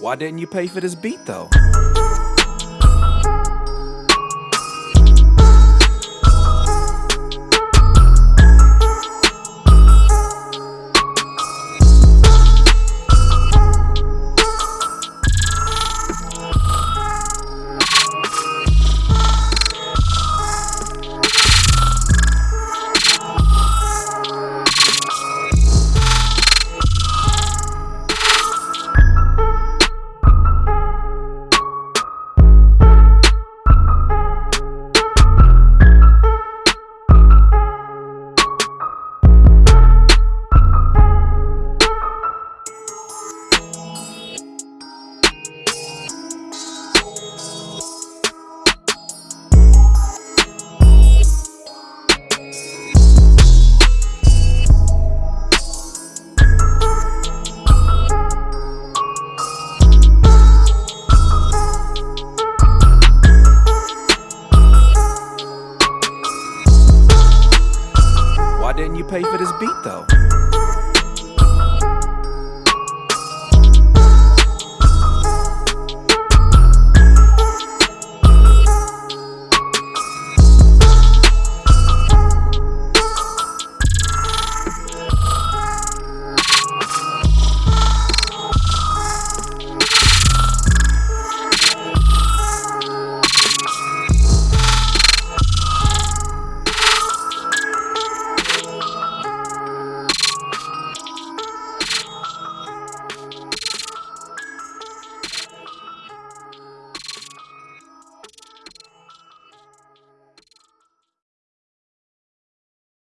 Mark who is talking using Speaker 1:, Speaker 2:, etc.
Speaker 1: Why didn't you pay for this beat though? Didn't you pay for this beat though?